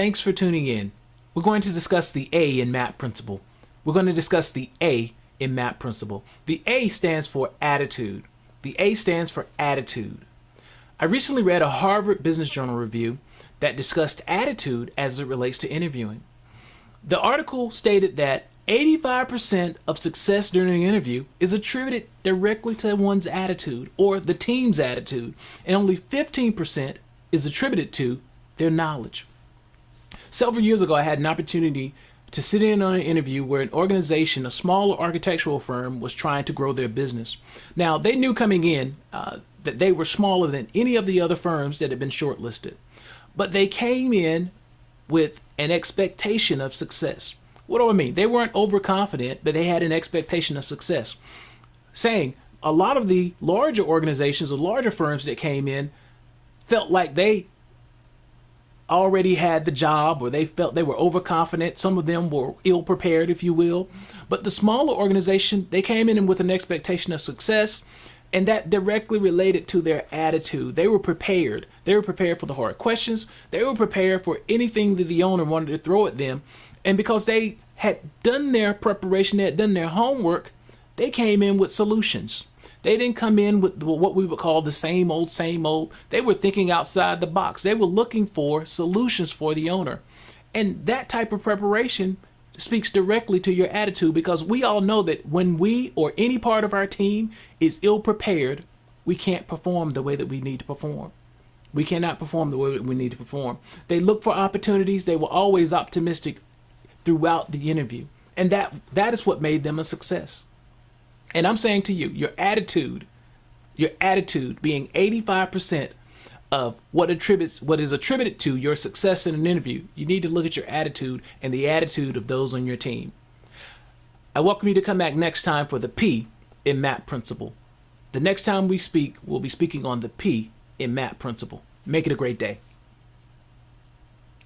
thanks for tuning in. We're going to discuss the A in MAP principle. We're going to discuss the A in MAP principle. The A stands for attitude. The A stands for attitude. I recently read a Harvard Business Journal review that discussed attitude as it relates to interviewing. The article stated that 85% of success during an interview is attributed directly to one's attitude or the team's attitude, and only 15% is attributed to their knowledge. Several years ago, I had an opportunity to sit in on an interview where an organization, a small architectural firm, was trying to grow their business. Now, they knew coming in uh, that they were smaller than any of the other firms that had been shortlisted, but they came in with an expectation of success. What do I mean? They weren't overconfident, but they had an expectation of success. Saying a lot of the larger organizations, the larger firms that came in, felt like they already had the job or they felt they were overconfident. Some of them were ill prepared, if you will. But the smaller organization, they came in with an expectation of success and that directly related to their attitude. They were prepared. They were prepared for the hard questions. They were prepared for anything that the owner wanted to throw at them and because they had done their preparation, they had done their homework, they came in with solutions. They didn't come in with what we would call the same old, same old. They were thinking outside the box. They were looking for solutions for the owner. And that type of preparation speaks directly to your attitude because we all know that when we or any part of our team is ill prepared, we can't perform the way that we need to perform. We cannot perform the way that we need to perform. They look for opportunities. They were always optimistic throughout the interview. And that that is what made them a success. And I'm saying to you, your attitude, your attitude being 85% of what attributes what is attributed to your success in an interview, you need to look at your attitude and the attitude of those on your team. I welcome you to come back next time for the P in MAP principle. The next time we speak, we'll be speaking on the P in MAP principle. Make it a great day.